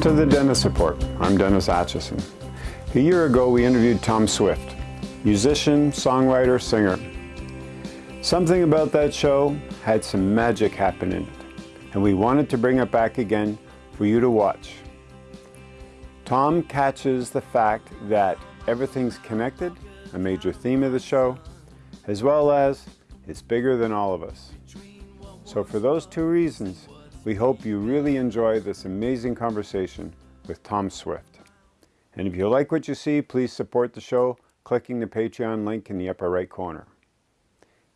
To the Dennis Report. I'm Dennis Atchison. A year ago, we interviewed Tom Swift, musician, songwriter, singer. Something about that show had some magic happen in it, and we wanted to bring it back again for you to watch. Tom catches the fact that everything's connected, a major theme of the show, as well as it's bigger than all of us. So for those two reasons, we hope you really enjoy this amazing conversation with Tom Swift. And if you like what you see, please support the show clicking the Patreon link in the upper right corner.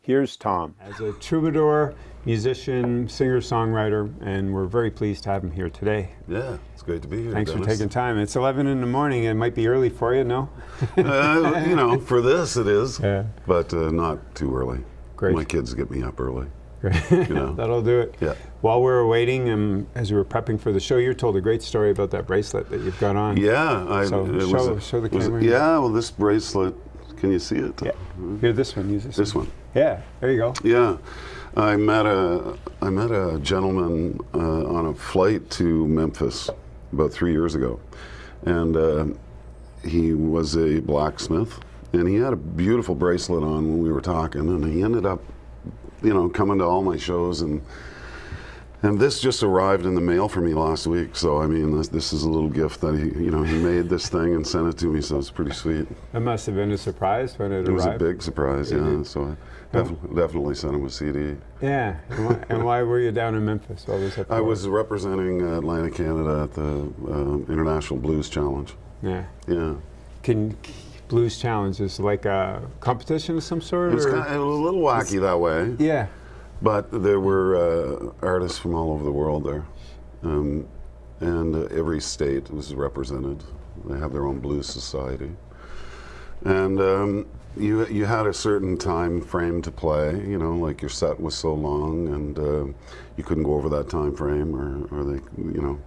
Here's Tom. As a troubadour, musician, singer-songwriter, and we're very pleased to have him here today. Yeah, it's great to be here. Thanks Dennis. for taking time. It's 11 in the morning. It might be early for you, no? uh, you know, for this it is, Yeah. but uh, not too early. Great. My kids get me up early. You know. That'll do it. Yeah. While we were waiting, um, as we were prepping for the show, you told a great story about that bracelet that you've got on. Yeah, I, So it show- a- show the was a- yeah, well, this bracelet, can you see it? Yeah. Here, this one. Use this. This one. Yeah. There you go. Yeah, I met a I met a gentleman uh, on a flight to Memphis about three years ago, and uh, he was a blacksmith, and he had a beautiful bracelet on when we were talking, and he ended up, you know, coming to all my shows and. And this just arrived in the mail for me last week, so I mean, this, this is a little gift that he, you know, he made this thing and sent it to me, so it's pretty sweet. It must have been a surprise when it, It was a big surprise, yeah. So I def- definitely sent him a CD. Yeah. And why, and why were you down in Memphis? What was that I was representing uh, Atlantic Canada at the uh, International Blues Challenge. Yeah. Yeah, Can Blues Challenge is like a competition of some sort? it was, kind of, it was a little wacky that way, yeah. but there were uh, artists from all over the world there, um, and uh, every state was represented. They have their own blues society, and um, you you had a certain time frame to play. You know, like your set was so long, and uh, you couldn't go over that time frame, or, or they, you know.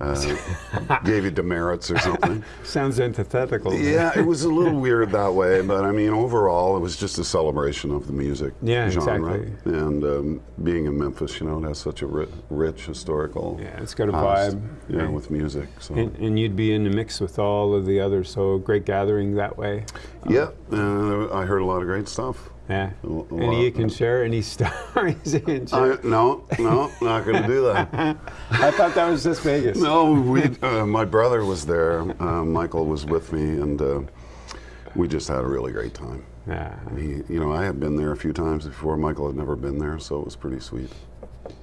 Uh, gave you demerits or something. Sounds antithetical. Yeah, it was a little weird that way, but I mean, overall, it was just a celebration of the music Yeah, genre. exactly. And um, being in Memphis, you know, it has such a ri- rich historical Yeah, it's got a past, vibe. Yeah, Right. with music. So And, and you'd be in the mix with all of the others, so great gathering that way. yeah, uh, I heard a lot of great stuff. Yeah. A- a Any lot. you can share? Any stories no, no, not going to do that. I thought that was just Vegas. No, we. Uh, my brother was there. Uh, Michael was with me, and uh, we just had a really great time. Yeah. He, you know, I had been there a few times before. Michael had never been there, so it was pretty sweet.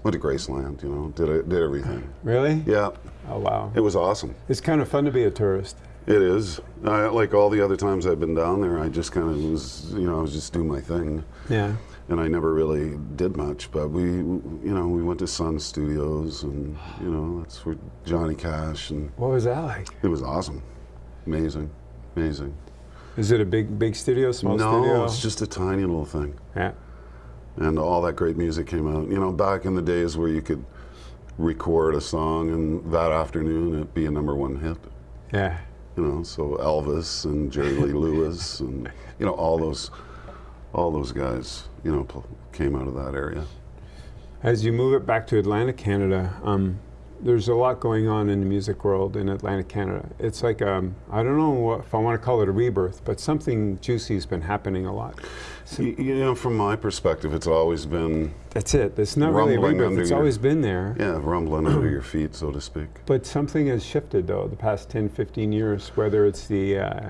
Went to Graceland, you know, did did everything. Really? Yeah, Oh wow. it was awesome. It's kind of fun to be a tourist. It is. I, like all the other times I've been down there, I just kind of was, you know, I was just doing my thing, Yeah. and I never really did much. But we, you know, we went to Sun Studios, and you know, that's where Johnny Cash, and What was that like? it was awesome, amazing, amazing. Is it a big big studio, small no, studio? it's just a tiny little thing. yeah. and all that great music came out. You know, back in the days where you could record a song and that afternoon it'd be a number one hit. Yeah. You know, so Elvis and Jerry Lee Lewis and you know all those, all those guys, you know, came out of that area. As you move it back to Atlantic Canada, um, there's a lot going on in the music world in Atlantic Canada. It's like um, I don't know what, if I want to call it a rebirth, but something juicy has been happening a lot. Y- You know, from my perspective, it's always been That's it. It's not really rebirth. It's your- always been there. yeah rumbling under your feet, so to speak. But something has shifted though the past 10, 15 years, whether it's the uh,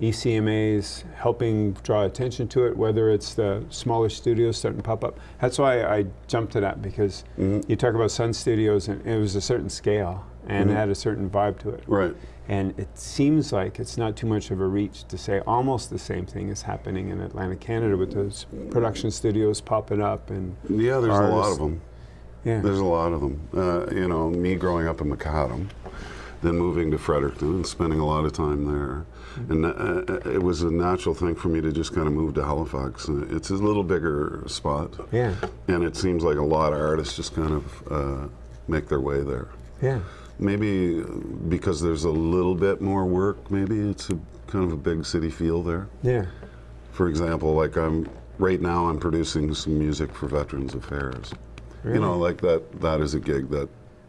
ECMAs helping draw attention to it, whether it's the smaller studios starting to pop up. That's why I jumped to that because Mhm. you talk about Sun Studios and it was a certain scale and Mhm. it had a certain vibe to it. Right. And it seems like it's not too much of a reach to say almost the same thing is happening in Atlantic Canada with those production studios popping up and Yeah, there's a lot of them. yeah. There's a lot of them. Uh, you know, me growing up in McAdam, then moving to Fredericton and spending a lot of time there. And uh, it was a natural thing for me to just kind of move to Halifax. Uh, It's a little bigger spot. yeah. And it seems like a lot of artists just kind of uh, make their way there. Yeah. Maybe because there's a little bit more work, maybe it's a kind of a big city feel there. Yeah. For example, like I'm right now I'm producing some music for Veterans Affairs. Really? You know, like that that is a gig that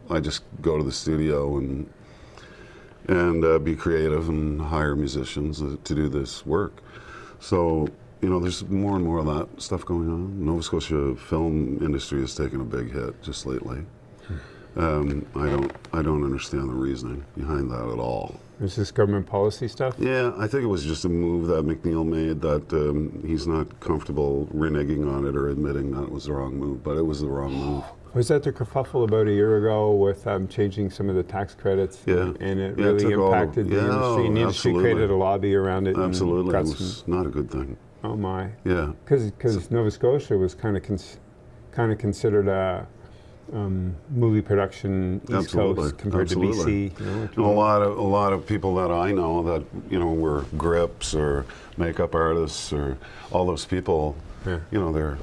I just go to the studio and and uh, be creative and hire musicians to do this work. So you know, there's more and more of that stuff going on. Nova Scotia film industry has taken a big hit just lately. Um, I don't, I don't understand the reasoning behind that at all. Is this government policy stuff? Yeah, I think it was just a move that McNeil made that um, he's not comfortable reneging on it or admitting that it was the wrong move, but it was the wrong move. Was that the kerfuffle about a year ago with um, changing some of the tax credits? Yeah. And it Yeah, really all- impacted the yeah, industry. And the industry absolutely. created a lobby around it. and Absolutely, it was some- not a good thing. oh my. Yeah, Because Nova Scotia was kind of cons- kind of considered a um, movie production East Absolutely, Coast compared absolutely. to BC. You know, a lot of a lot of people that I know that you know were grips or makeup artists or all those people, Yeah. you know, they're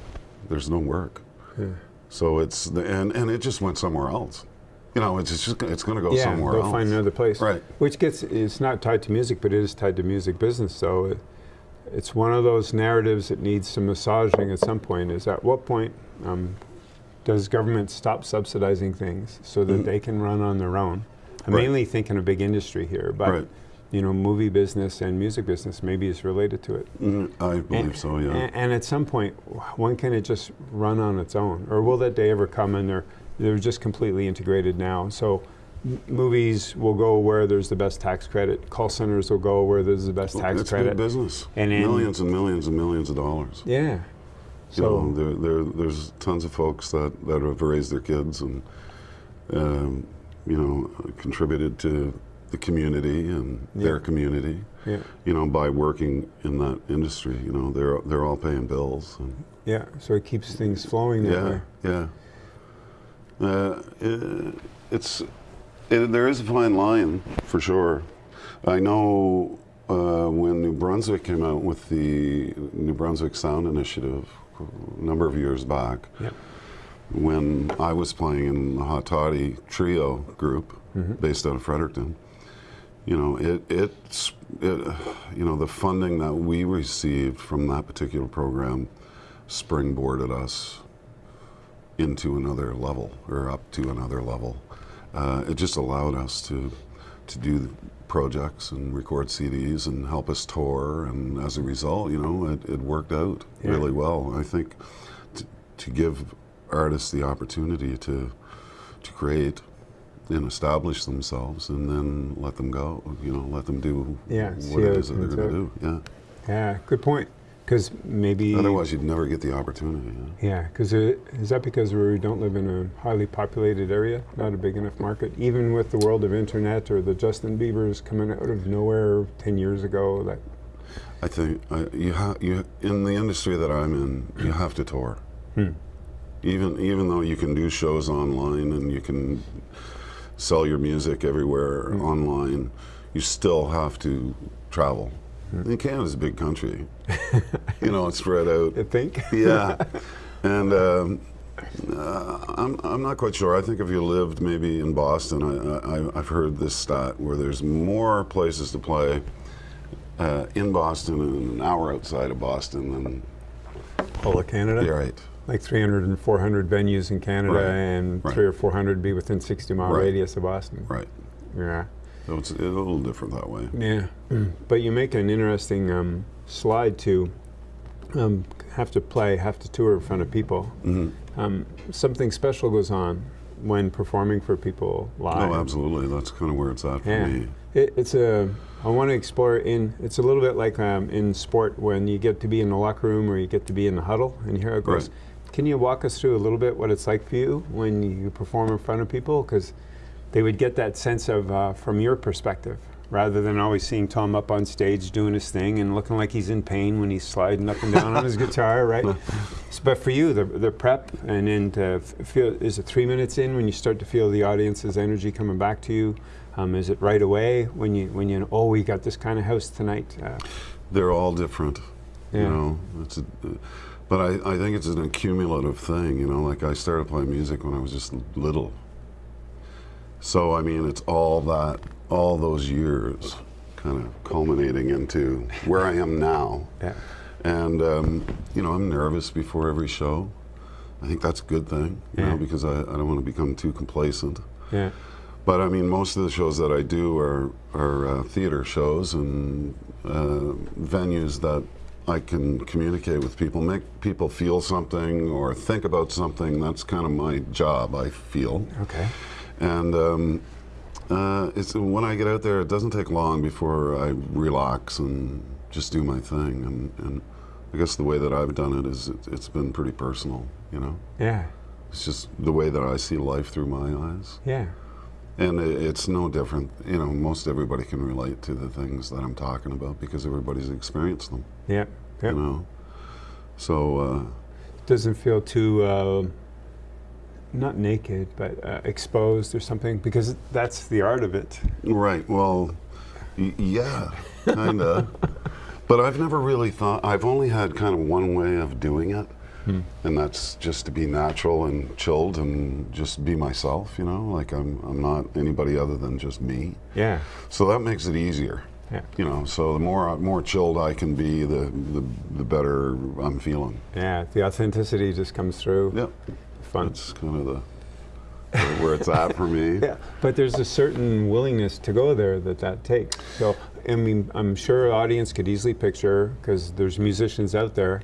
there's no work. Yeah. So it's the, and and it just went somewhere else. You know, it's just it's going to go yeah, somewhere they'll else. find another place. Right. Which gets it's not tied to music, but it is tied to music business. So it, it's one of those narratives that needs some massaging at some point. Is at what point um, does government stop subsidizing things so that Mhm. they can run on their own? I'm Right. mainly thinking of big industry here, but Right. you know, movie business and music business maybe is related to it. Mm, I believe And- so. Yeah. And, and at some point, when can it just run on its own, or will that day ever come? And they're they're just completely integrated now. So. m- Movies will go where there's the best tax credit. Call centers will go where there's the best tax it's credit. big business. And millions and millions and millions of dollars. Yeah. You know, there, there, there's tons of folks that, that have raised their kids and, um, you know, contributed to the community and their community, yeah, you know, by working in that industry. You know, they're, they're all paying bills. And, yeah. So it keeps things flowing yeah, way. yeah. Uh, it, it's, it, there is a fine line for sure. I know uh, when New Brunswick came out with the New Brunswick Sound Initiative a number of years back, Yep. when I was playing in the Hot Toddy Trio group based out of Fredericton. You know, it, it's, it, you know, the funding that we received from that particular program springboarded us into another level or up to another level. Uh, it just allowed us to, to do projects and record CDs and help us tour. And as a result, you know, it, it worked out Yeah. really well. I think to, to give artists the opportunity to, to create and establish themselves and then let them go, you know, let them do Yeah, what it it is that they're going to do. Yeah. Yeah. Good point. Because maybe. Otherwise, you'd never get the opportunity. Yeah. Yeah, because is that because we don't live in a highly populated area, not a big enough market? Even with the world of internet or the Justin Bieber's coming out of nowhere ten years ago, that I think I, you have you in the industry that I'm in, you have to tour. Hmm. Even even though you can do shows online and you can sell your music everywhere Hmm. online, you still have to travel. Hmm. And Canada's a big country. you know, it's spread out. I think. yeah, and um, uh, I'm I'm not quite sure. I think if you lived maybe in Boston, I, I I've heard this stat where there's more places to play uh, in Boston and an hour outside of Boston than All of Canada. you're right. Like 300 and 400 venues in Canada, Right, and right. three or 400 be within 60 mile Right. radius of Boston. Right. Yeah. So it's a little different that way. Yeah, but you make an interesting um, slide to um, have to play, have to tour in front of people. hmm Um, something special goes on when performing for people live. Oh, absolutely. That's kind of where it's at for Yeah, me. it, it's a. I want to explore in. It's a little bit like um, in sport when you get to be in the locker room or you get to be in the huddle, and here it goes. Right. Can you walk us through a little bit what it's like for you when you perform in front of people? Because they would get that sense of uh, from your perspective, rather than always seeing Tom up on stage doing his thing and looking like he's in pain when he's sliding up and down on his guitar, right? S- But for you, the, the prep and then feel, is it three minutes in when you start to feel the audience's energy coming back to you? Um, is it right away when you when you oh we got this kind of house tonight? Uh, They're all different. Yeah. You know, it's a, but I, I think it's an accumulative thing. You know, like I started playing music when I was just little. So I mean, it's all that, all those years, kind of culminating into where I am now. yeah. And um, you know, I'm nervous before every show. I think that's a good thing, you Yeah. know, because I, I don't want to become too complacent. Yeah. But I mean, most of the shows that I do are, are uh, theater shows and uh, venues that I can communicate with people, make people feel something or think about something. That's kind of my job, I feel. Okay. And um, uh, it's when I get out there, it doesn't take long before I relax and just do my thing. And, and I guess the way that I've done it is it, it's been pretty personal, you know? Yeah. It's just the way that I see life through my eyes. Yeah. And it, it's no different. You know, most everybody can relate to the things that I'm talking about because everybody's experienced them, Yeah. Yep. you know? So, uh, Doesn't feel too, uh, not naked, but uh, exposed or something, because that's the art of it. Right. Well, y- yeah, kind of. but I've never really thought. I've only had kind of one way of doing it, and that's just to be natural and chilled and just be myself. You know, like I'm. I'm not anybody other than just me. Yeah. So that makes it easier. Yeah. You know. So the more more chilled I can be, the the, the better I'm feeling. Yeah. The authenticity just comes through. Yep. Fun. That's kind of the where, it's at for me. Yeah, but there's a certain willingness to go there that that takes. So, I mean, I'm sure an audience could easily picture, because there's musicians out there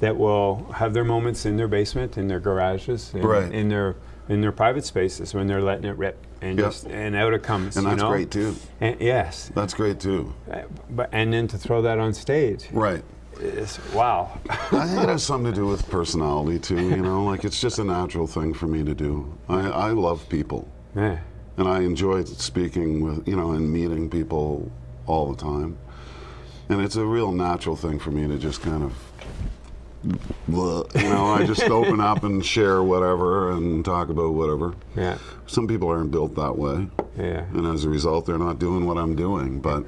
that will have their moments in their basement, in their garages, in, Right. in their in their private spaces when they're letting it rip, and Yep. just and out it comes. And you that's know? great too. And, yes, That's great too. Uh, but and then to throw that on stage, Right. Is wow. I think it has something to do with personality too. You know, like it's just a natural thing for me to do. I, I love people, yeah. and I enjoy speaking with you know and meeting people all the time. And it's a real natural thing for me to just kind of, you know, I just open up and share whatever and talk about whatever. Yeah, Some people aren't built that way, yeah, and as a result, they're not doing what I'm doing. But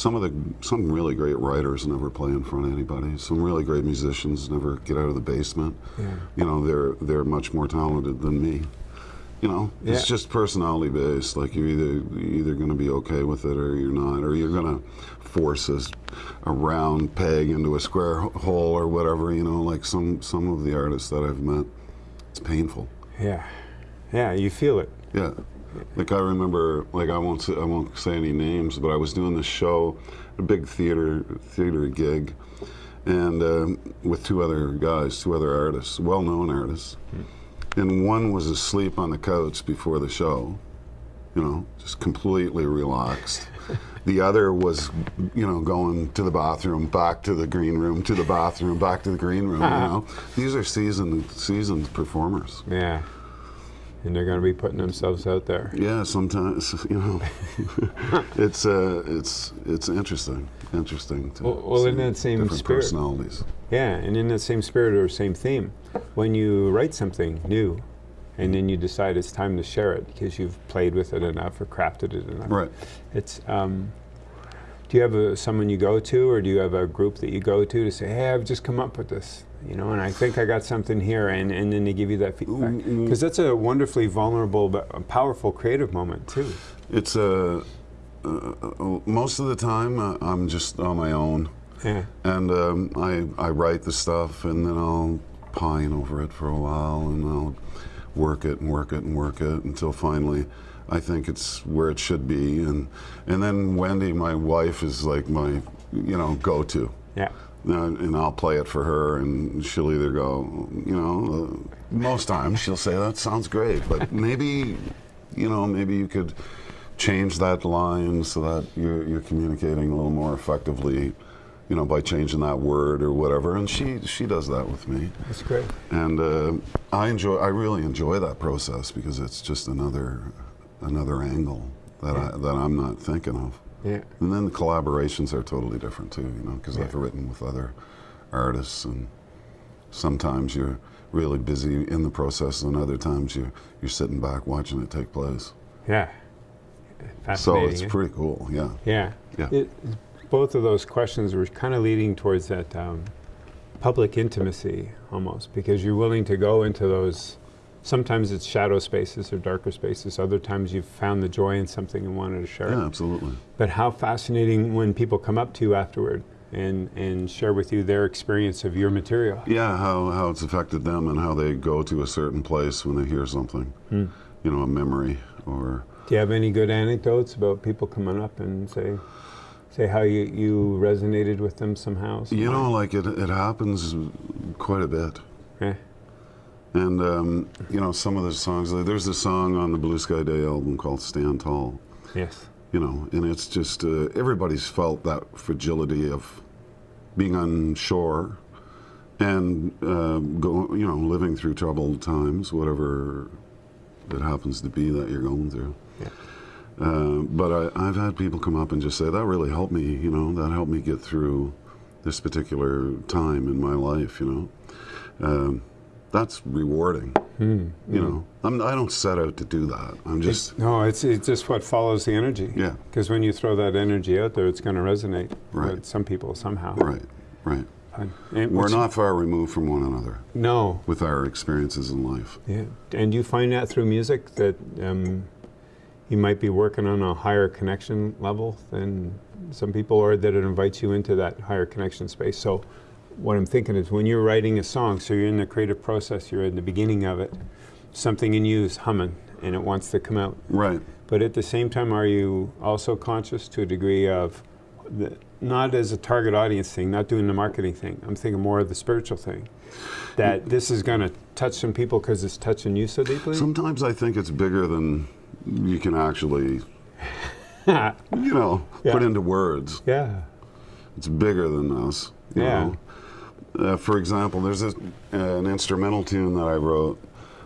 some of the some really great writers never play in front of anybody. Some really great musicians never get out of the basement. yeah. You know, they're they're much more talented than me. You know, it's just personality based. Like you're either you're either going to be okay with it or you're not, or you're going to force a, a round peg into a square hole or whatever. You know, like some some of the artists that I've met, it's painful. yeah, yeah. You feel it. Yeah. Like I remember, like I won't say, I won't say any names, but I was doing this show, a big theater theater gig, and um, with two other guys, two other artists, well-known artists, and one was asleep on the couch before the show, you know, just completely relaxed. The other was, you know, going to the bathroom, back to the green room, to the bathroom, back to the green room. You know, these are seasoned seasoned performers. Yeah. And they're going to be putting themselves out there. Yeah, sometimes you know, it's uh, it's it's interesting, interesting to Well- well, in that same different spirit- personalities. Yeah, and in that same spirit or same theme, when you write something new and then you decide it's time to share it because you've played with it enough or crafted it enough. Right. It's, um, do you have a, someone you go to or do you have a group that you go to to say, hey, I've just come up with this, you know, and I think I got something here, and, and then they give you that feedback? Mm, Because that's a wonderfully vulnerable but powerful creative moment too. It's a uh, uh, most of the time uh, I'm just on my own, Yeah, and um, I I write the stuff, and then I'll pine over it for a while, and I'll work it and work it and work it until finally. I think it's where it should be, and and then Wendy, my wife, is like my, you know, go-to. yeah, Uh, and I'll play it for her, and she'll either go, you know, uh, most times she'll say that sounds great, but maybe, you know, maybe you could change that line so that you're, you're communicating a little more effectively, you know, by changing that word or whatever. And she she does that with me, that's great. and uh, I enjoy, I really enjoy that process because it's just another another angle that I that I'm not thinking of. Yeah, And then the collaborations are totally different too, you know, because I've written with other artists, and sometimes you're really busy in the process, and other times you you're sitting back watching it take place. yeah. So it's eh? pretty cool, yeah. Yeah. Yeah. It, both of those questions were kind of leading towards that um, public intimacy almost, because you're willing to go into those. Sometimes it's shadow spaces or darker spaces. Other times you've found the joy in something and wanted to share Yeah, it. absolutely. But how fascinating when people come up to you afterward and, and share with you their experience of your material. Yeah, how, how it's affected them and how they go to a certain place when they hear something, Hmm. you know, a memory or Do you have any good anecdotes about people coming up and say, say how you, you resonated with them somehow? You know, like it, it happens quite a bit. Yeah. And, um, you know, some of the songs, there's a song on the Blue Sky Day album called Stand Tall. Yes. You know, and it's just, uh, everybody's felt that fragility of being on shore and, uh, go, you know, living through troubled times, whatever it happens to be that you're going through. Yeah. Uh, but I, I've had people come up and just say, that really helped me, you know, that helped me get through this particular time in my life, you know. Um, that's rewarding. Mm, you know, I'm, I don't set out to do that. I'm just. It, no, it's, it's just what follows the energy. Yeah. Because when you throw that energy out there, it's going to resonate right. with some people somehow. Right, right. And We're not far removed from one another. No. With our experiences in life. Yeah. And you find that through music that um, you might be working on a higher connection level than some people, or that it invites you into that higher connection space. So what I'm thinking is when you're writing a song, so you're in the creative process, you're in the beginning of it, something in you is humming and it wants to come out. Right. But at the same time, are you also conscious to a degree of, the, not as a target audience thing, not doing the marketing thing, I'm thinking more of the spiritual thing, that this is going to touch some people because it's touching you so deeply? Sometimes I think it's bigger than you can actually, you know, Yeah. put into words. Yeah. It's bigger than us. You Yeah. Know? Uh, for example, there's this, uh, an instrumental tune that I wrote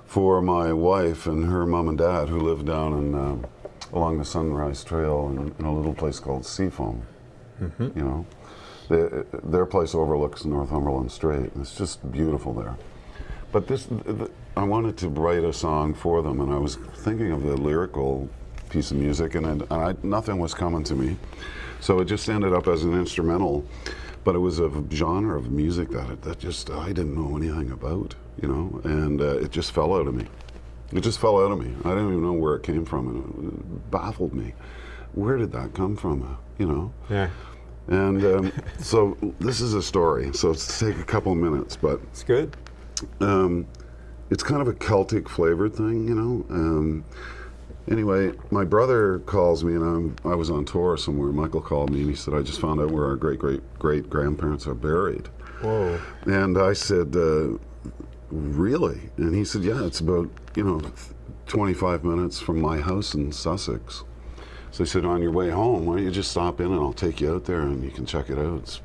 for my wife and her mom and dad who live down in, um, along the Sunrise Trail in, in a little place called Seafoam. Mm-hmm. You know, they, their place overlooks Northumberland Strait. And it's just beautiful there. But this, th I wanted to write a song for them, and I was thinking of the lyrical piece of music, and, and I, nothing was coming to me. So it just ended up as an instrumental, but it was a genre of music that that just I didn't know anything about, you know, and uh, it just fell out of me. It just fell out of me. I didn't even know where it came from, and it baffled me. Where did that come from? uh, You know. Yeah. And um, so this is a story. So it's take a couple of minutes, but It's good. um, it's kind of a Celtic flavored thing, you know. Um, anyway, my brother calls me, and I'm, I was on tour somewhere. Michael called me, and he said, "I just found out where our great great great grandparents are buried." Whoa. And I said, uh, "Really?" And he said, "Yeah, it's about you know, 25 minutes from my house in Sussex." So he said, "On your way home, why don't you just stop in, and I'll take you out there, and you can check it out." It's-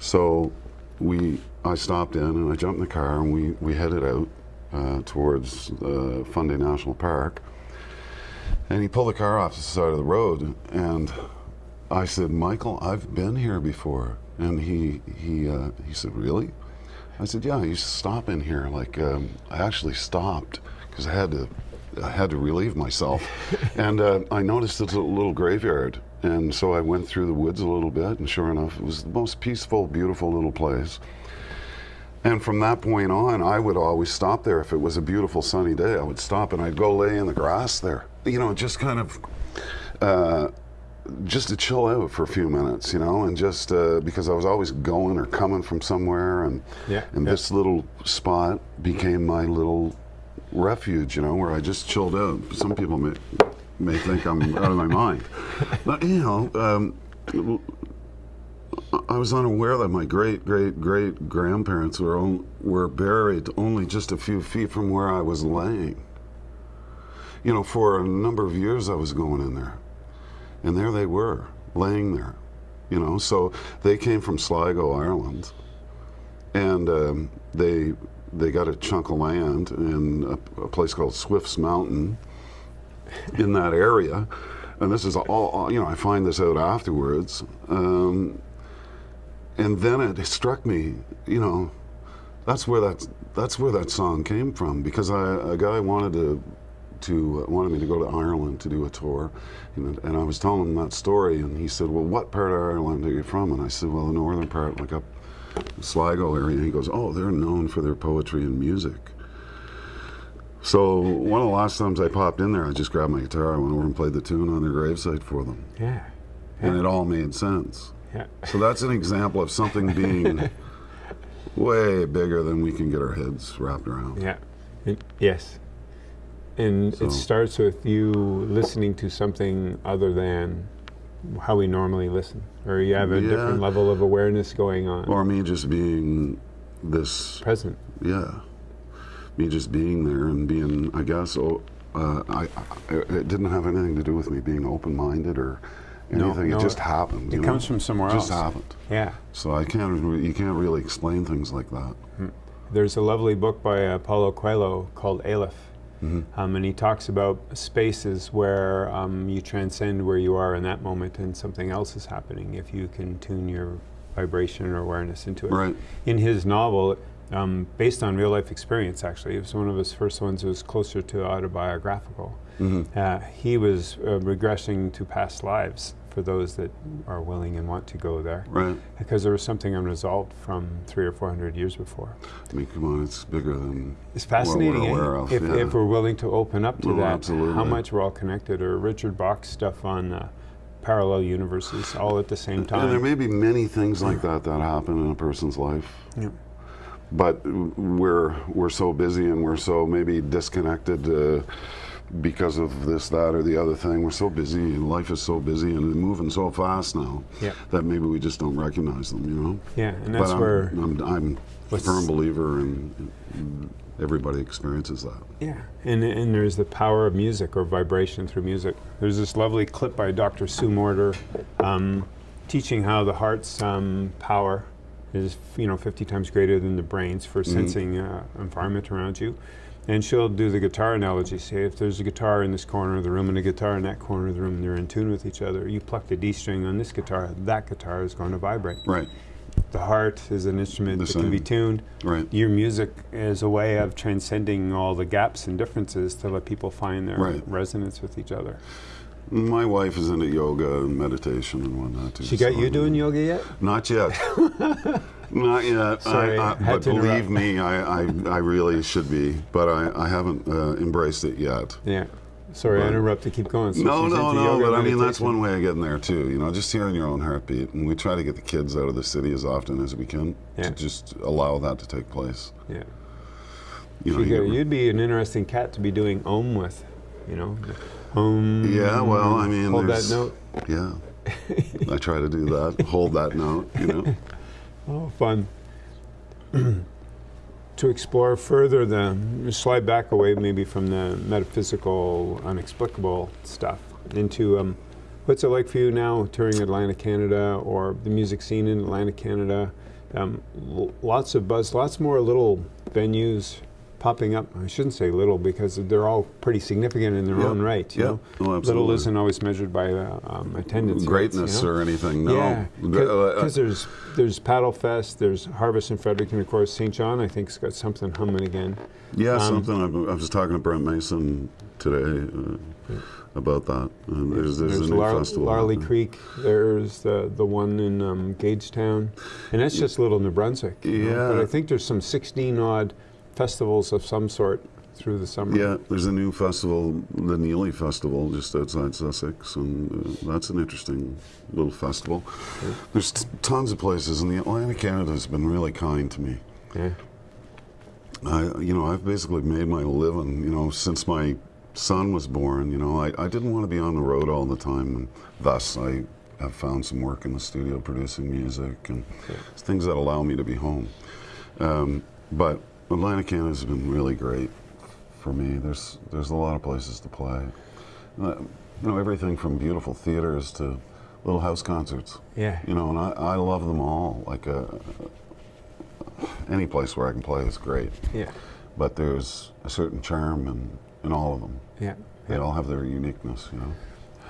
so we, I stopped in, and I jumped in the car, and we we headed out uh, towards uh, Fundy National Park. And he pulled the car off the side of the road, and I said, "Michael, I've been here before." And he he uh, he said, "Really?" I said, "Yeah, I used to stop in here. Like um, I actually stopped because I had to I had to relieve myself, and uh, I noticed it's a little graveyard, and so I went through the woods a little bit, and sure enough, it was the most peaceful, beautiful little place." And from that point on, I would always stop there. If it was a beautiful sunny day, I would stop and I'd go lay in the grass there. You know, just kind of, uh, just to chill out for a few minutes, you know, and just uh, because I was always going or coming from somewhere, and Yeah, and yeah. this little spot became my little refuge, you know, where I just chilled out. Some people may may think I'm out of my mind, but you know. Um, I was unaware that my great great great grandparents were on, were buried only just a few feet from where I was laying. You know, for a number of years I was going in there, and there they were laying there. You know, so they came from Sligo, Ireland, and um, they they got a chunk of land in a, a place called Swift's Mountain in that area. And this is all, you know, I find this out afterwards. Um, and then it struck me, you know, that's where that that's where that song came from because I, a guy wanted to to uh, wanted me to go to Ireland to do a tour, and, and I was telling him that story, and he said, "Well, what part of Ireland are you from?" And I said, "Well, the northern part, like up Sligo area." And he goes, "Oh, they're known for their poetry and music." So one of the last times I popped in there, I just grabbed my guitar, I went over and played the tune on their gravesite for them, Yeah. and it all made sense. Yeah. So that's an example of something being way bigger than we can get our heads wrapped around. Yeah. Yes. And So- it starts with you listening to something other than how we normally listen, or you have a Yeah. different level of awareness going on. Or me just being this present. Yeah, me just being there and being, I guess, oh, uh, I, I, it didn't have anything to do with me being open-minded or anything. no, it just happened. it comes from somewhere It just else. happened. Yeah. So I can't. You can't really explain things like that. There's a lovely book by uh, Paulo Coelho called Aleph. Mm-hmm. Um, and he talks about spaces where um, you transcend where you are in that moment and something else is happening if you can tune your vibration or awareness into it. Right. In his novel, um, based on real life experience, actually, it was one of his first ones that was closer to autobiographical. Mm-hmm. Uh, he was uh, regressing to past lives for those that are willing and want to go there. Right. Because there was something unresolved from three or four hundred years before. I mean, come on, it's bigger than It's we're fascinating aware of. if, yeah. if we're willing to open up to Well, that, absolutely. how much we're all connected, or Richard Bach's stuff on uh, parallel universes all at the same time. and there may be many things like that that happen in a person's life. Yeah. but we're we're so busy and we're so maybe disconnected uh, because of this, that, or the other thing. We're so busy. Life is so busy and moving so fast now Yeah. that maybe we just don't recognize them. You know. Yeah, and that's but I'm, where I'm, I'm a firm believer in, in everybody experiences that. Yeah, and, and there's the power of music or vibration through music. There's this lovely clip by Dr. Sue Morter um, teaching how the heart's um, power is, you know, 50 times greater than the brain's for sensing uh, environment around you. And she'll do the guitar analogy. Say, if there's a guitar in this corner of the room and a guitar in that corner of the room, and they're in tune with each other. You pluck the D string on this guitar, that guitar is going to vibrate. Right. The heart is an instrument The that can be tuned Right. your music is a way of transcending all the gaps and differences to let people find their Right. resonance with each other. My wife is into yoga and meditation and whatnot too. She got so you doing yoga yet? Not yet. Not yet. Sorry, I, I, but to believe me, I, I, I really should be, but I, I haven't uh, embraced it yet. Yeah. Sorry, I Right. interrupted. Keep going. So no, no, no. But I mean, that's one way of getting there too. You know, just hearing your own heartbeat, and we try to get the kids out of the city as often as we can Yeah. to just allow that to take place. Yeah. You know, Shiger, you you'd be an interesting cat to be doing Om with, you know. Om. yeah. Well, I mean, Hold that note. Yeah. I try to do that. hold that note. You know. Oh, fun. to explore further the, slide back away maybe from the metaphysical, unexplicable stuff into um, what's it like for you now touring Atlantic Canada or the music scene in Atlantic Canada? Um, lots of buzz, lots more little venues popping up. I shouldn't say little because they're all pretty significant in their Yeah, own right. You yeah. know? Oh, little isn't always measured by uh, um, attendance. rates, Greatness you know? or anything. No. Yeah, Uh, because there's there's Paddle Fest, there's Harvest in Fredericton, of course. St. John, I think, has got something humming again. Yeah, Um, something. I, I was talking to Brent Mason today uh, about that. And there's there's, a new Lar- festival. Larlee. Creek. There's the the one in um, Gagetown, and that's just Little New Brunswick. you know, But I think there's some 16 odd festivals of some sort through the summer. Yeah, there's a new festival, the Neely Festival, just outside Sussex, and uh, that's an interesting little festival. There's t- tons of places, and the Atlantic Canada has been really kind to me. Yeah. I, you know, I've basically made my living, you know, since my son was born. You know, I, I didn't want to be on the road all the time, and thus I have found some work in the studio producing music and things that allow me to be home. Um, but Atlantic Canada has been really great for me. There's there's a lot of places to play. Uh, you know, everything from beautiful theaters to little house concerts. Yeah. You know, and I, I love them all. Like uh any place where I can play is great Yeah. but there's a certain charm in, in all of them. Yeah. They all have their uniqueness, you know.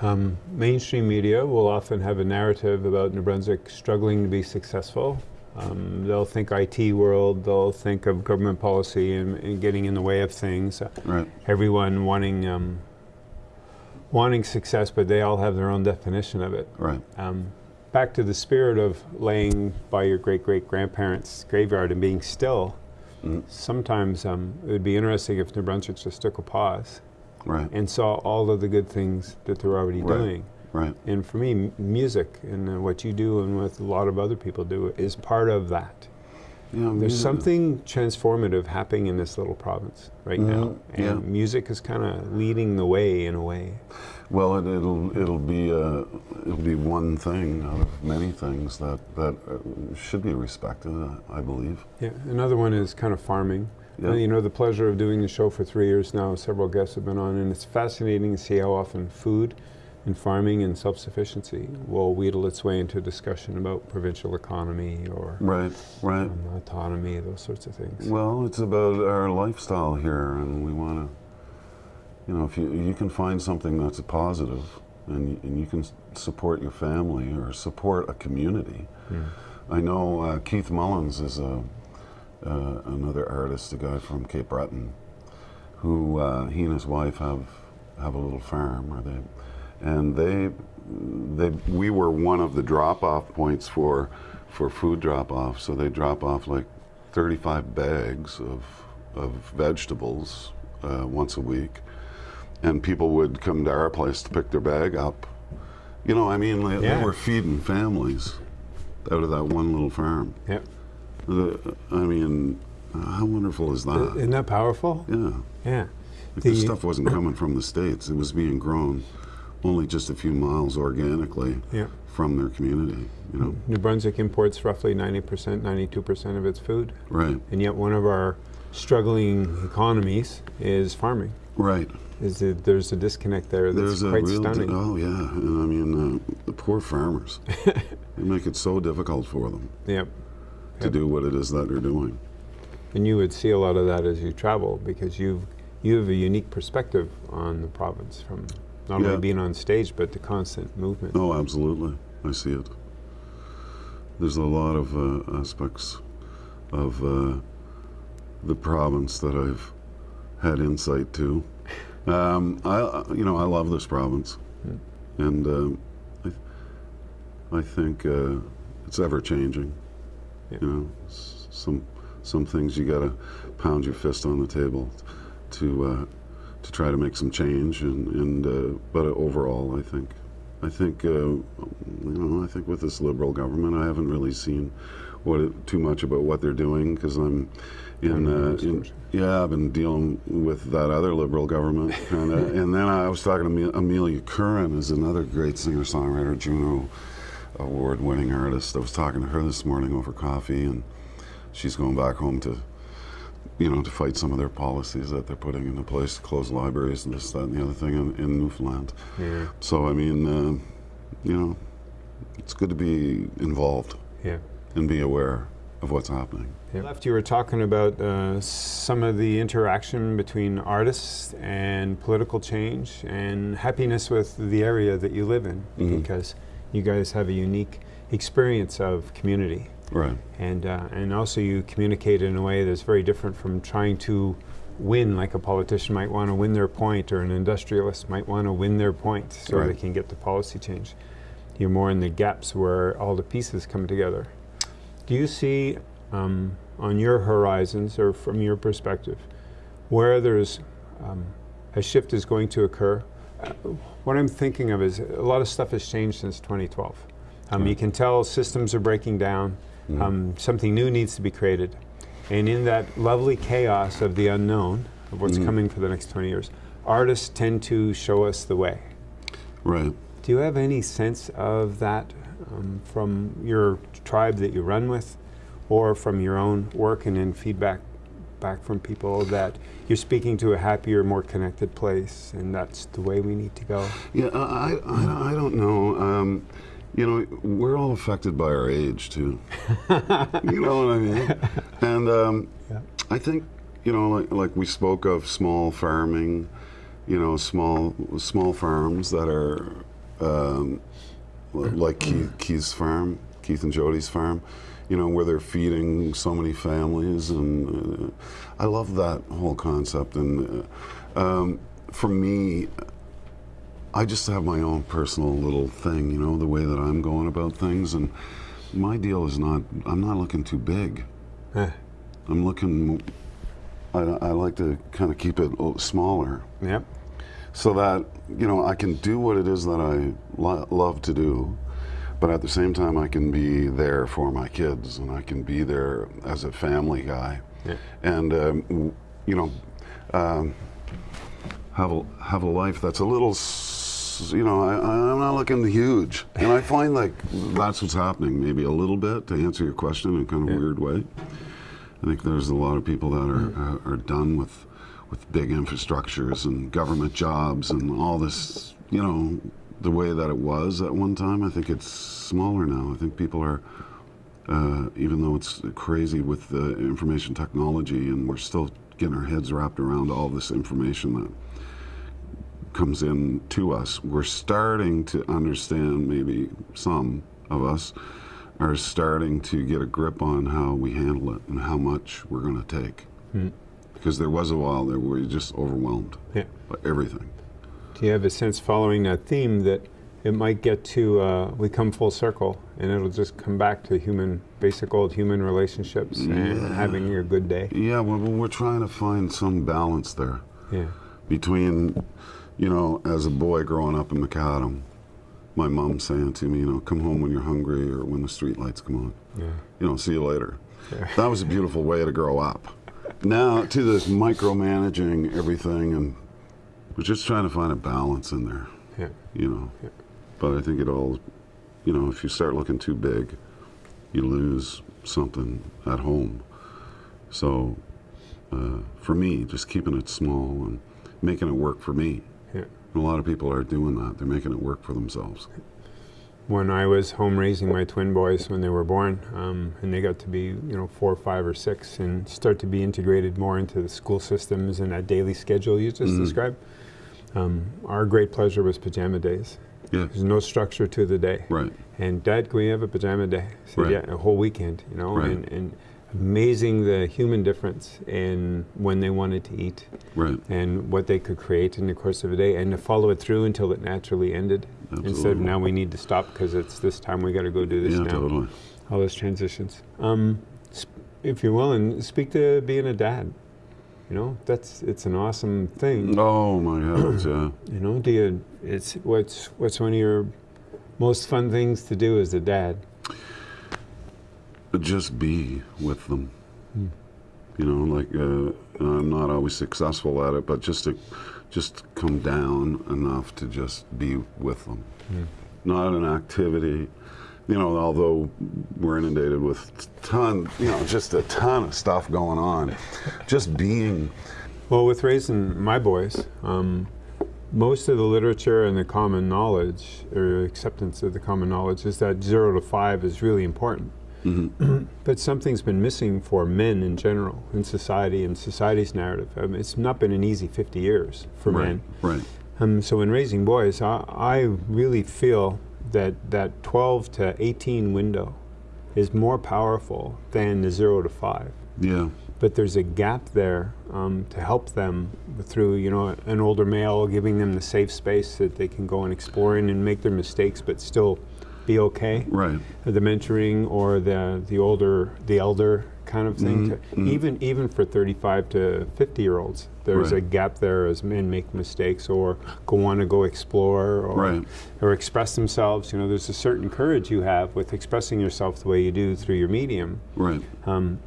Um, mainstream media will often have a narrative about New Brunswick struggling to be successful. Um, they'll think IT world, they'll think of government policy and, and getting in the way of things. Uh, Right. everyone wanting um, wanting success, but they all have their own definition of it. Right. Um, back to the spirit of laying by your great great grandparents' graveyard and being still. Mhm. Sometimes um, it would be interesting if New Brunswick just took a pause Right. and saw all of the good things that they're already Right. doing. Right. And for me, m- music and uh, what you do and what a lot of other people do is part of that. Yeah, There's music- something transformative happening in this little province right now, Mhm, and yeah. music is kind of leading the way in a way. Well, it, it'll it'll be uh, it'll be one thing out of many things that that uh, should be respected. I, I believe. Yeah, another one is kind of farming. Uh, you know, the pleasure of doing the show for three years now, several guests have been on, and it's fascinating to see how often food and farming and self-sufficiency will wheedle its way into a discussion about provincial economy or Right, right. um, autonomy, those sorts of things. Well, it's about our lifestyle here, and we want to. You know, if you you can find something that's a positive, and you, and you can support your family or support a community. Mm. I know uh, Keith Mullins is a uh, another artist, a guy from Cape Breton, who uh, he and his wife have have a little farm, or they, and they they we were one of the drop off points for for food drop off. So they drop off like 35 bags of of vegetables uh, once a week, and people would come to our place to pick their bag up. You know, I mean, they, Yeah. they were feeding families out of that one little farm. Yep. The, I mean, how wonderful is that? Isn't that powerful? yeah. Yeah. Like The- this stuff wasn't coming from the States. It was being grown only just a few miles organically Yeah. from their community, you know? New Brunswick imports roughly 90%, 92% of its food, Right, and yet one of our struggling economies is farming. right. Is that there's a disconnect there that's There's a quite real, stunning. oh yeah, and I mean, uh, the poor farmers, they make it so difficult for them Yep. to Yep. do what it is that they're doing. And you would see a lot of that as you travel because you've you have a unique perspective on the province from not Yeah. only being on stage but the constant movement. Oh, absolutely. I see it. There's a lot of uh, aspects of uh, the province that I've had insight to. Um, I, you know, I love this province, and um, I, I think uh, it's ever changing. Yeah. You know, some some things you got to pound your fist on the table to uh, to try to make some change, and, and uh, but overall, I think I think uh, you know I think with this liberal government, I haven't really seen what too much about what they're doing because I'm in, uh, in yeah I've been dealing with that other liberal government kind of, and then I was talking to Ame- Amelia Curran, is another great singer songwriter, Juno award-winning artist. I was talking to her this morning over coffee, and she's going back home to you know, to fight some of their policies that they're putting into place to close libraries and this, that, and the other thing in, in Newfoundland. Yeah. So, I mean, uh, you know, it's good to be involved Yeah. and be aware of what's happening. Yeah. Left, you were talking about uh, some of the interaction between artists and political change and happiness with the area that you live in Mhm. because you guys have a unique experience of community. Right. And, uh, and also you communicate in a way that's very different from trying to win, like a politician might want to win their point or an industrialist might want to win their point so they can get the policy change. You're more in the gaps where all the pieces come together. Do you see um, on your horizons or from your perspective where there's um, a shift is going to occur? Uh, what I'm thinking of is a lot of stuff has changed since 2012. Um, You can tell systems are breaking down. Mhm. Um, something new needs to be created. And in that lovely chaos of the unknown, of what's Mhm. coming for the next 20 years, artists tend to show us the way. Right. Do you have any sense of that um, from your tribe that you run with, or from your own work and in feedback back from people that you're speaking to a happier, more connected place, and that's the way we need to go? Yeah, I, I, I don't know. Um, you know, we're all affected by our age, too. you know what I mean? And um, Yeah. I think, you know, like, like we spoke of small farming, you know, small small farms that are um, like Keith, Keith's farm, Keith and Jody's farm, you know, where they're feeding so many families, and uh, I love that whole concept. And uh, um, for me, I just have my own personal little thing, you know, the way that I'm going about things, and my deal is not. I'm not looking too big. Eh, I'm looking. I, I like to kind of keep it smaller, yep. so that you know I can do what it is that I lo- love to do, but at the same time, I can be there for my kids, and I can be there as a family guy, Yeah. and um, w- you know, um, have a have a life that's a little. You know, I, I'm not looking huge, and I find like that's what's happening. Maybe a little bit to answer your question in a kind of Yeah. weird way. I think there's a lot of people that are Mm. are, are done with with big infrastructures and government jobs and all this. You know, the way that it was at one time. I think it's smaller now. I think people are, uh, even though it's crazy with the information technology, and we're still getting our heads wrapped around all this information that comes in to us. We're starting to understand, maybe some of us are starting to get a grip on how we handle it and how much we're going to take. Because there was a while there where you're just overwhelmed Yeah. by everything. Do you have a sense, following that theme, that it might get to uh, we come full circle, and it'll just come back to human, basic old human relationships and having a good day? Yeah, well, we're trying to find some balance there Yeah. between, you know, as a boy growing up in McAdam, my mom saying to me, you know, come home when you're hungry or when the street lights come on. Yeah. you know, see you later. Yeah. That was a beautiful way to grow up. Now to this micromanaging everything, and we're just trying to find a balance in there, Yeah. you know. Yeah. But I think it all, you know, if you start looking too big, you lose something at home. So uh, for me, just keeping it small and making it work for me. And a lot of people are doing that. They're making it work for themselves. When I was home raising my twin boys when they were born, um, and they got to be, you know, four, five, or six, and start to be integrated more into the school systems and that daily schedule you just described, um, our great pleasure was pajama days. Yeah. There's no structure to the day. Right. And Dad, can we have a pajama day? I said, Right. yeah, a whole weekend, you know, Right. and, and amazing the human difference in when they wanted to eat Right. and what they could create in the course of a day and to follow it through until it naturally ended instead of now we need to stop because it's this time we got to go do this Yeah, now. totally. All those transitions. Um, if you're willing, speak to being a dad. You know, that's it's an awesome thing. Oh my heavens, yeah. You know, do you? It's what's what's one of your most fun things to do as a dad? Just be with them. You know, like uh, I'm not always successful at it, but just to just come down enough to just be with them. Not an activity. You know, although we're inundated with ton, you know, just a ton of stuff going on. just being. Well, with raising my boys, um, most of the literature and the common knowledge, or acceptance of the common knowledge, is that zero to five is really important. But something's been missing for men in general in society and society's narrative. I mean, it's not been an easy 50 years for Right. men. Right. Um, so in raising boys, I, I really feel that that 12 to 18 window is more powerful than the zero to five Yeah. but there's a gap there um, to help them through, you know, an older male giving them the safe space that they can go and explore in and make their mistakes, but still be okay. Right. The mentoring or the the older, the elder kind of thing. Mm-hmm. to, Even even for 35 to 50 year olds, there's a gap there as men make mistakes or go want to go explore or Right. or express themselves. You know, there's a certain courage you have with expressing yourself the way you do through your medium. Right. Um,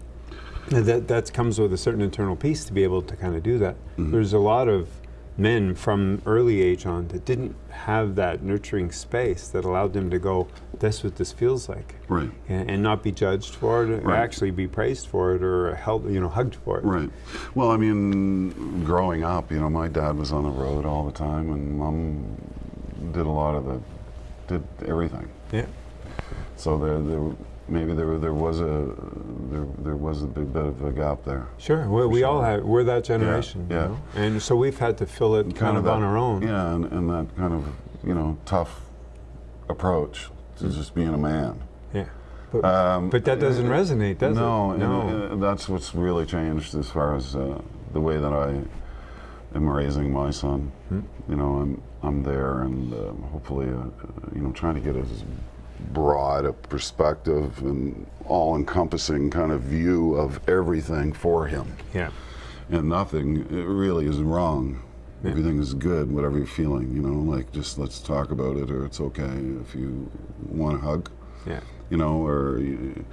that that comes with a certain internal peace to be able to kind of do that. There's a lot of men from early age on that didn't have that nurturing space that allowed them to go, "That's what this feels like," Right. and, and not be judged for it, or Right. actually be praised for it, or held, you know, hugged for it. Right. Well, I mean, growing up, you know, my dad was on the road all the time, and mom did a lot of the, did everything. Yeah. So there, there, maybe there, there was a, there, there was a big bit of a gap there. Sure. We all sure. have. We're that generation. you yeah. know? And so we've had to fill it kind, of, that- on our own. Yeah, and, and that kind of, you know, tough approach to just being a man. Yeah. But, Um, but that doesn't resonate, does no, it? and, No. uh, that's what's really changed as far as uh, the way that I am raising my son. Hmm. You know, I'm I'm there, and um, hopefully, uh, uh, you know, trying to get as broad a perspective and all-encompassing kind of view of everything for him, yeah. and nothing really is wrong Yeah. Everything is good, whatever you're feeling. You know, like just let's talk about it, or it's okay if you want a hug. Yeah. You know, or you,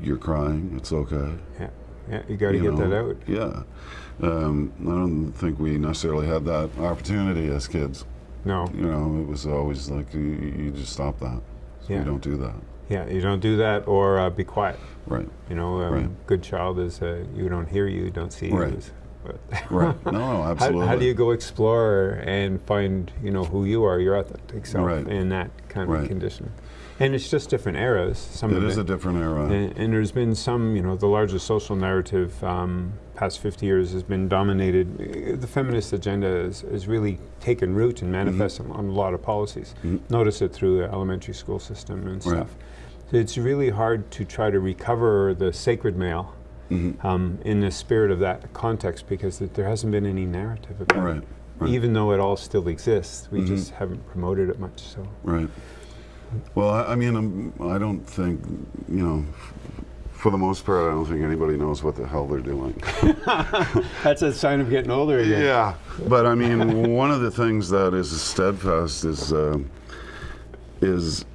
you're crying, it's okay. Yeah. Yeah, you got to get know? that out. Yeah. Um, I don't think we necessarily had that opportunity as kids. No. You know, it was always like you, you just stop that. So yeah. You don't do that. Yeah, you don't do that or uh, be quiet. Right. You know, um, right. good child is uh, you don't hear you, don't see right. you. right. No, no, absolutely. How, how, do you go explore and find, you know, who you are, your authentic self right. in that kind of condition? And it's just different eras. Some it is it. a different era. And, and, there's been some, you know, the largest social narrative um, past 50 years has been dominated. The feminist agenda has, really taken root and manifests mm -hmm. on a lot of policies. Mm -hmm. Notice it through the elementary school system and stuff. So it's really hard to try to recover the sacred male mm -hmm. um, in the spirit of that context because there hasn't been any narrative about right. it. Right. Even though it all still exists, we just haven't promoted it much. So. Right. Well, I, I mean, I'm, I do not think, you know, for the most part, I don't think anybody knows what the hell they're doing. That's a sign of getting older again. Yeah, but I mean, one of the things that is steadfast is uh, is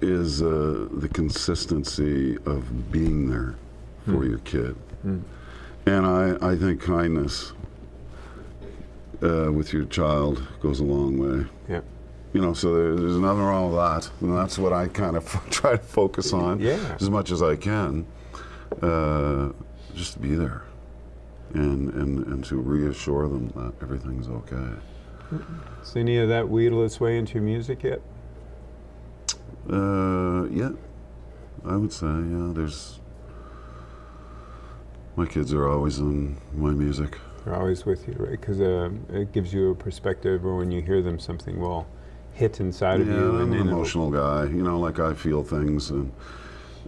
is uh, the consistency of being there for mm. your kid, mm. and I I think kindness uh, with your child goes a long way. Yeah you know, so there's nothing wrong with that. And that's what I kind of try to focus on yeah. as much as I can. Uh, just to be there and, and, and to reassure them that everything's okay. Does any of that wheedle its way into your music yet? Uh, yeah, I would say, yeah. There's, my kids are always in my music. They're always with you, right? Because uh, it gives you a perspective, or when you hear them, something will hit inside yeah, of you. Yeah, I'm an emotional guy. You know, like I feel things, and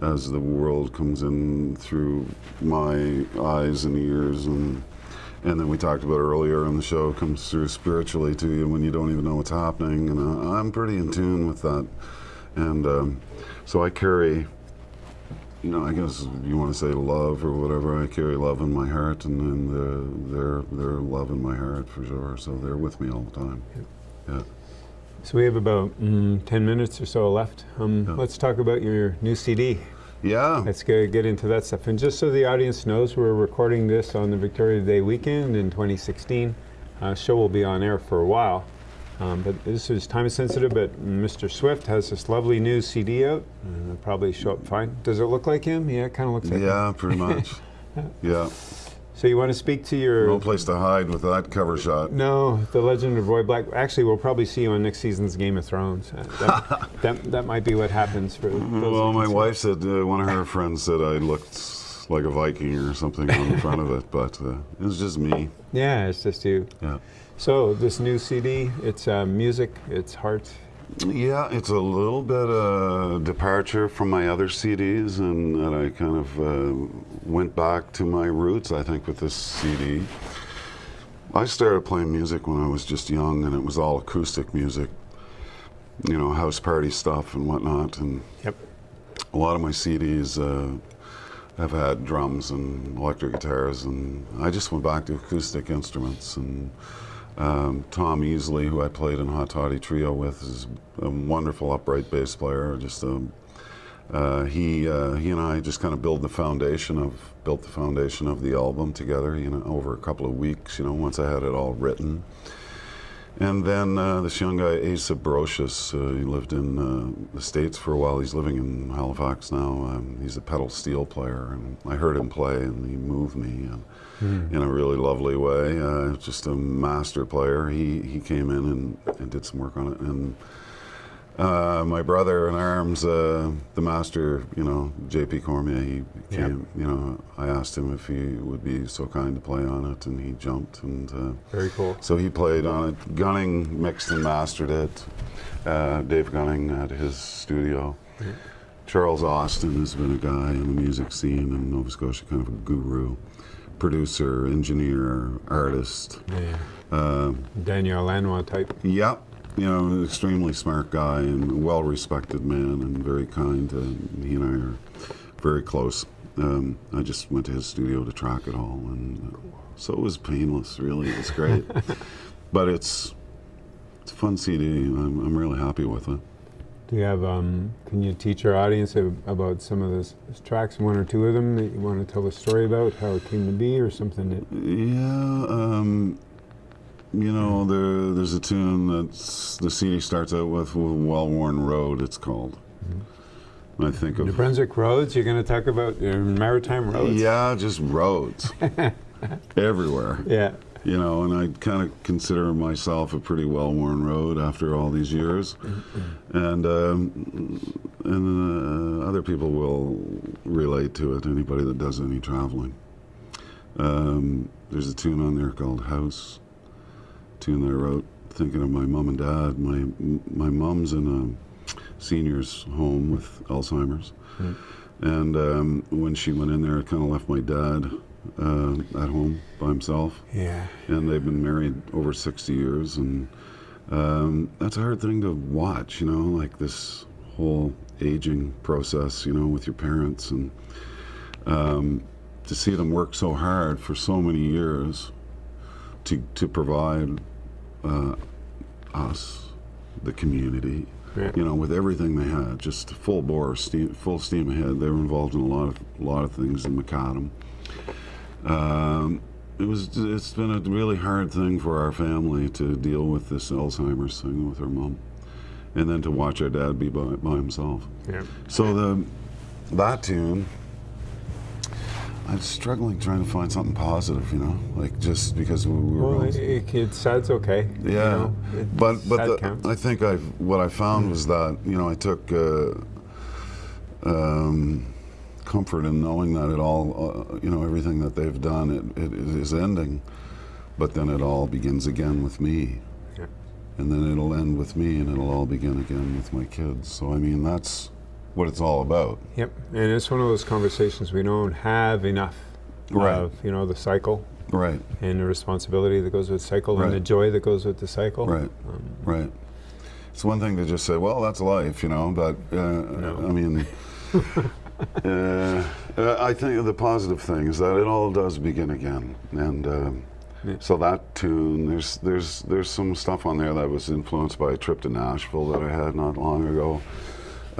as the world comes in through my eyes and ears, and and then we talked about earlier in the show comes through spiritually to you when you don't even know what's happening. And uh, I'm pretty in tune with that, and um, so I carry. You know, I guess you want to say love or whatever. I carry love in my heart, and, and they're they're they're love in my heart for sure. So they're with me all the time. Yeah. So we have about mm, 10 minutes or so left. Um, yeah. Let's talk about your new CD. Yeah. Let's get, get into that stuff. And just so the audience knows, we're recording this on the Victoria Day weekend in 2016. Uh, show will be on air for a while. Um, but this is time sensitive, but Mr. Swift has this lovely new CD out. And it'll probably show up fine. Does it look like him? Yeah, it kind of looks like yeah, him. Yeah, pretty much. yeah. So you want to speak to your... No place to hide with that cover shot. No, The Legend of Roy Black. Actually, we'll probably see you on next season's Game of Thrones. Uh, that, that, that, might be what happens for Well, my wife said, uh, one of her friends said I looked like a Viking or something on the front of it, but uh, it was just me. Yeah, it's just you. Yeah. So this new CD, it's uh, music, it's heart, yeah, it's a little bit a uh, departure from my other CDs, and, and I kind of uh, went back to my roots, I think, with this CD. I started playing music when I was just young, and it was all acoustic music, you know, house party stuff and whatnot. And yep. a lot of my CDs uh, have had drums and electric guitars, and I just went back to acoustic instruments and um, Tom Easley, who I played in Hot Toddy Trio with, is a wonderful upright bass player. Just um, uh, he uh, he and I just kind of built the foundation of built the foundation of the album together. You know, over a couple of weeks. You know, once I had it all written. And then uh, this young guy, Asa Brosius, uh, he lived in uh, the States for a while. He's living in Halifax now. Um, he's a pedal steel player, and I heard him play, and he moved me mm. in a really lovely way. Uh, just a master player. He he came in and, and did some work on it, and uh, my brother in arms, uh, the master, you know, J.P. Cormier, he came, you know, I asked him if he would be so kind to play on it, and he jumped. and uh, Very cool. So he played on it. Gunning mixed and mastered it. Uh, Dave Gunning at his studio. Charles Austin has been a guy in the music scene in Nova Scotia, kind of a guru producer, engineer, artist. Yeah. Uh, Daniel Lanois type. Yep. You know, an extremely smart guy and a well respected man and very kind. And he and I are very close. Um, I just went to his studio to track it all, and uh, so it was painless. Really, it was great. but it's it's a fun CD. I'm, I'm really happy with it. Do you have? Um, can you teach our audience about some of those tracks, one or two of them that you want to tell a story about, how it came to be, or something that? Yeah, um, you know, there, there's a tune that's the CD starts out with "Well Worn Road." It's called. And I think New of Brunswick roads. You're going to talk about uh, maritime roads. yeah, just roads everywhere. Yeah. You know, and I kind of consider myself a pretty well-worn road after all these years, and um, and uh, other people will relate to it. Anybody that does any traveling. Um, there's a tune on there called "House," tune that I wrote thinking of my mom and dad. My my mom's in a seniors home with Alzheimer's, Mm. and um, when she went in there, it kind of left my dad uh, at home by himself Yeah. and they've been married over 60 years and um, that's a hard thing to watch you know like this whole aging process you know with your parents and um, to see them work so hard for so many years to, to provide uh, us the community Yeah. you know with everything they had just full bore steam, full steam ahead they were involved in a lot of a lot of things in McAdam um, it was it's been a really hard thing for our family to deal with this Alzheimer's thing with her mom, and then to watch our dad be by, by himself. Yeah. So the that tune, I'm struggling trying to find something positive, you know, like just because we were. Well, it, it, sad's okay. you yeah, know. It- but but the. I think I what I found was that you know I took uh, um, comfort in knowing that it all uh, you know everything that they've done it, it, it is ending, but then it all begins again with me, Yeah. and then it'll end with me, and it'll all begin again with my kids. So I mean that's what it's all about. Yep, and it's one of those conversations we don't have enough Right. of, you know, the cycle Right, and the responsibility that goes with cycle and the joy that goes with the cycle. right, Um, right. It's one thing to just say, "Well, that's life," you know, but uh, No. I mean. Uh, uh, I think the positive thing is that it all does begin again, and um, Yeah. so that tune there's there's there's some stuff on there that was influenced by a trip to Nashville that I had not long ago.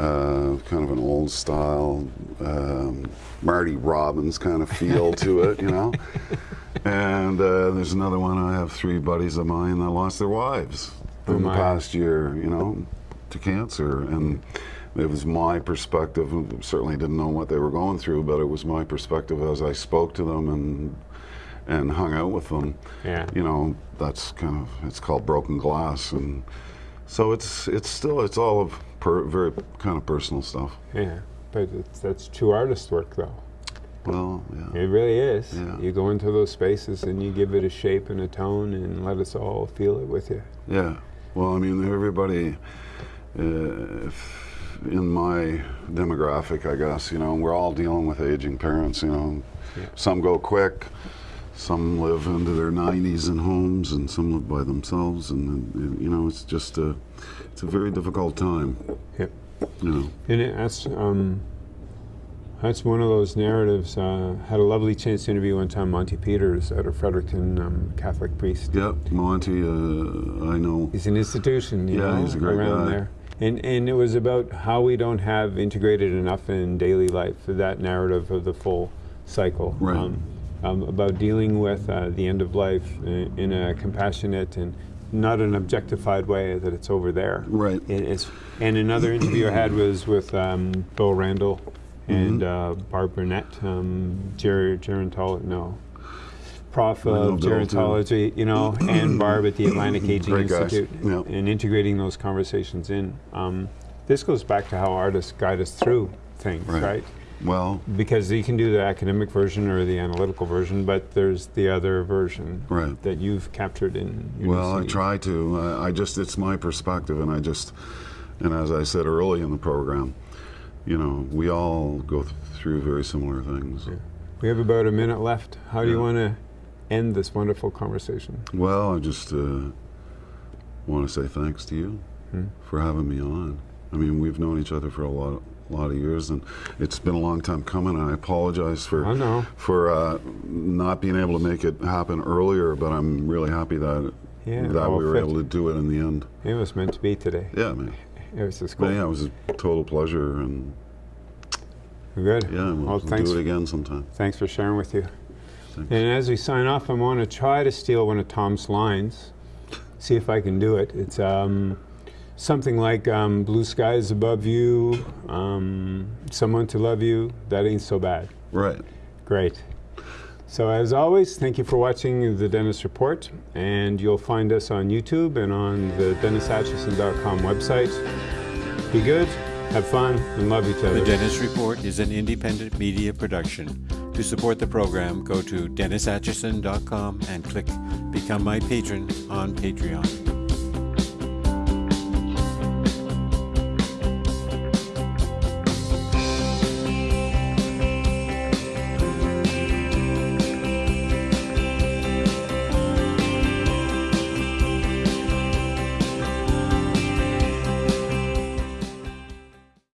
Uh, kind of an old style um, Marty Robbins kind of feel to it, you know. And uh, there's another one. I have three buddies of mine that lost their wives Oh, in the past year, you know, to cancer, and it was my perspective. Certainly didn't know what they were going through, but it was my perspective as I spoke to them and and hung out with them. Yeah. You know, that's kind of it's called broken glass, and so it's it's still it's all of per, very kind of personal stuff. Yeah, but it's, that's true artist work, though. Well, yeah, It really is. Yeah. You go into those spaces and you give it a shape and a tone and let us all feel it with you. yeah. Well, I mean, everybody. Uh, if in my demographic, I guess you know, we're all dealing with aging parents. You know, Yeah. some go quick, some live into their 90s in homes, and some live by themselves. And, and you know, it's just a, it's a very difficult time. Yep. You know. And it, that's um, that's one of those narratives. Uh, had a lovely chance to interview one time Monty Peters at a Fredericton um, Catholic priest. Yeah, Monty. Uh, I know. He's an institution, you Yeah, know, he's a great around guy. there. And and it was about how we don't have integrated enough in daily life that narrative of the full cycle. Right. Um, um, about dealing with uh, the end of life in, in a compassionate and not an objectified way that it's over there. Right. It is. And another interview I had was with um, Bill Randall and Mm-hmm. uh, Barb Burnett, um, ger- gerontolo- no, prof of too. gerontology, you know, and Barb at the Atlantic Aging Great. Institute, Yeah. and integrating those conversations in. Um, this goes back to how artists guide us through things, Right. right? Well, Because you can do the academic version or the analytical version, but there's the other version Right. that you've captured in. your Well, I try to. I, I just, it's my perspective, and I just, and as I said early in the program, you know, we all go th- through very similar things. We have about a minute left. How do you want to end this wonderful conversation? Well, I just uh, want to say thanks to you Hmm. for having me on. I mean, we've known each other for a lot, a lot of years, and it's been a long time coming. And I apologize for I know. for uh, not being able to make it happen earlier, but I'm really happy that Yeah, that well, we were able to do it in the end. It was meant to be today. Yeah, man. It was just But cool. yeah, it was a total pleasure, and Good. yeah, we'll, well, we'll thanks. do it again sometime. Thanks for sharing with you. Thanks. And as we sign off, I want to try to steal one of Tom's lines. See if I can do it. It's um, something like um, "Blue skies above you, um, someone to love you. That ain't so bad." Right. Great. So as always, thank you for watching the Dennis Report, and you'll find us on YouTube and on the DennisAtchison.com website. Be good, have fun, and love each other. The Dennis Report is an independent media production. To support the program, go to DennisAtchison.com and click Become My Patron on Patreon.